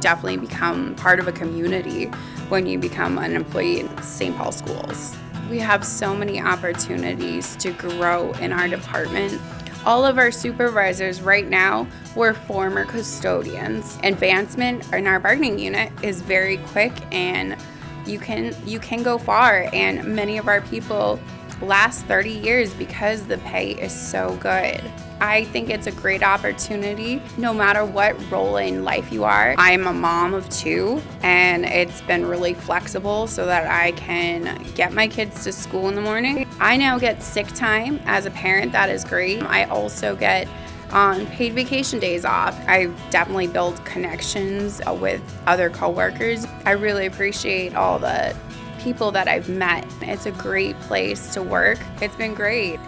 definitely become part of a community when you become an employee in St. Paul schools. We have so many opportunities to grow in our department. All of our supervisors right now were former custodians. Advancement in our bargaining unit is very quick and you can you can go far and many of our people last 30 years because the pay is so good. I think it's a great opportunity no matter what role in life you are. I'm a mom of two and it's been really flexible so that I can get my kids to school in the morning. I now get sick time as a parent, that is great. I also get on paid vacation days off. I definitely build connections with other coworkers. I really appreciate all the people that I've met. It's a great place to work. It's been great.